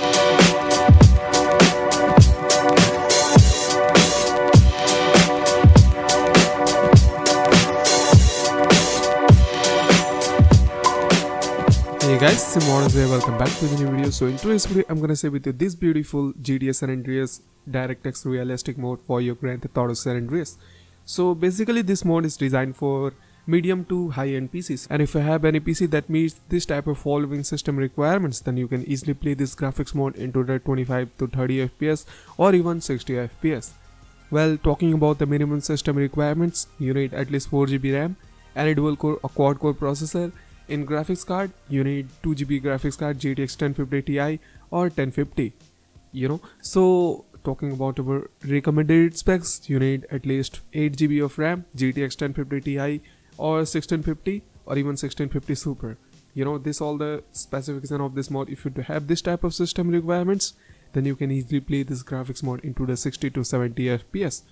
Hey guys, Simon here, welcome back to the new video. So in today's video, I'm gonna share with you this beautiful GTA San Andreas DirectX realistic mode for your Grand Theft Auto San Andreas. So basically this mode is designed for medium to high-end PCs and if you have any PC that meets this type of following system requirements then you can easily play this graphics mode into the 25 to 30 FPS or even 60 FPS. Well, talking about the minimum system requirements, you need at least 4GB RAM a dual core or quad core processor. In graphics card you need 2GB graphics card GTX 1050 Ti or 1050 you know. So talking about our recommended specs you need at least 8GB of RAM GTX 1050 Ti or 1650 or even 1650 Super. You know this all the specification of this mod if you have this type of system requirements then you can easily play this graphics mod into the 60 to 70 fps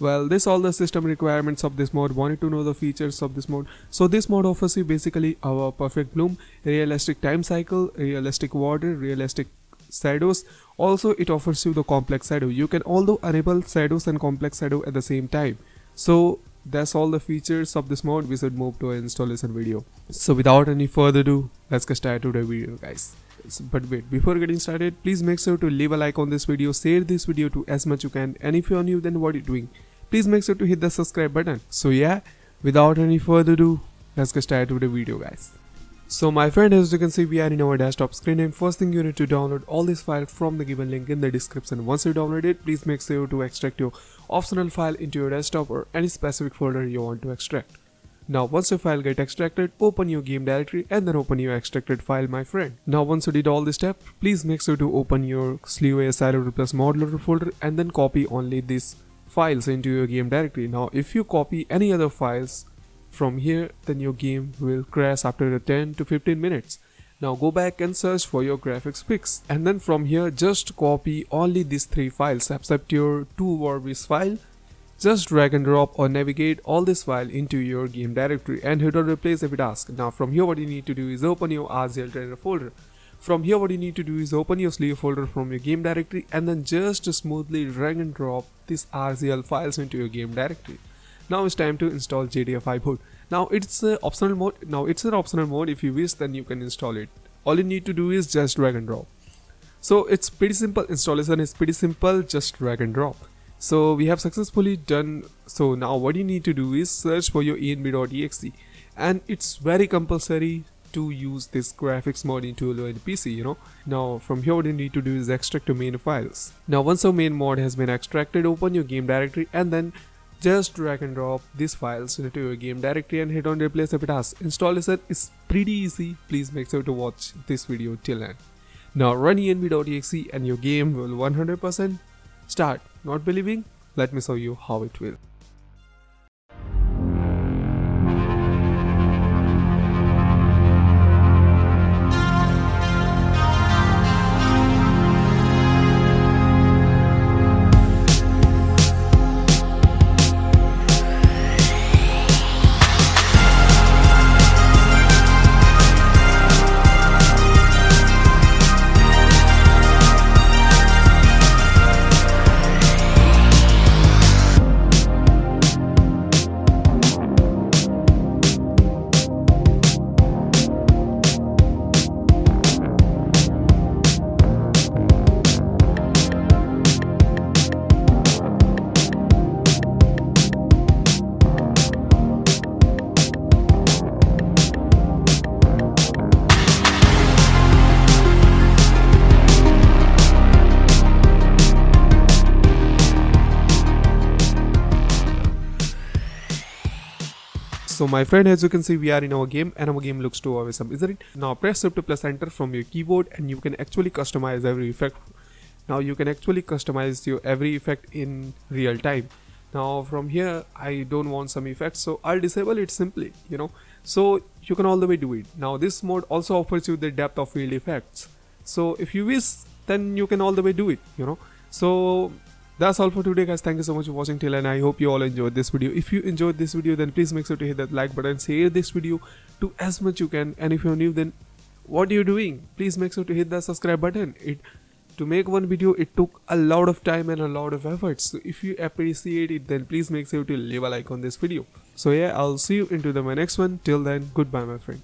well this all the system requirements of this mod wanted to know the features of this mod. So this mod offers you basically our perfect bloom realistic time cycle realistic water realistic shadows. Also it offers you the complex shadow. You can although enable shadows and complex shadow at the same time. So that's all the features of this mod. We should move to installation video. So without any further ado let's get started the video guys. But wait before getting started please make sure to leave a like on this video. Share this video to as much you can. And if you're new then what are you doing? Please make sure to hit the subscribe button. So yeah without any further ado let's get started with the video guys so my friend as you can see we are in our desktop screen and first thing you need to download all these files from the given link in the description once you download it please make sure to extract your optional file into your desktop or any specific folder you want to extract now once your file get extracted, open your game directory and then open your extracted file my friend. Now once you did all this step, please make sure to open your Sleway Silo Plus modular folder and then copy only these files into your game directory. Now if you copy any other files from here then your game will crash after 10 to 15 minutes. Now go back and search for your graphics fix and then from here just copy only these three files except your 2 Warvis file just drag and drop or navigate all this file into your game directory and hit on replace if it asks. Now from here what you need to do is open your RZL trainer folder. From here what you need to do is open your sleeve folder from your game directory and then just smoothly drag and drop these RZL files into your game directory. Now it's time to install GTA 5. Now it's an optional mode. Now it's an optional mode. If you wish then you can install it. All you need to do is just drag and drop. So it's pretty simple. Installation is pretty simple. Just drag and drop so we have successfully done so now what you need to do is search for your env.exe and it's very compulsory to use this graphics mod into your PC you know now from here what you need to do is extract your main files now once your main mod has been extracted open your game directory and then just drag and drop these files into your game directory and hit on replace if it has installation is pretty easy please make sure to watch this video till end now run env.exe and your game will 100% start not believing? Let me show you how it will. So my friend as you can see we are in our game and our game looks too awesome isn't it? Now press shift plus enter from your keyboard and you can actually customize every effect. Now you can actually customize your every effect in real time. Now from here I don't want some effects so I'll disable it simply you know so you can all the way do it. Now this mode also offers you the depth of field effects. So if you wish then you can all the way do it you know. So that's all for today guys. Thank you so much for watching. Till and i hope you all enjoyed this video. If you enjoyed this video then please make sure to hit that like button. Share this video to as much you can. And if you're new then what are you doing? Please make sure to hit that subscribe button. It to make one video it took a lot of time and a lot of effort so if you appreciate it then please make sure to leave a like on this video. So yeah i'll see you into the my next one. Till then goodbye my friend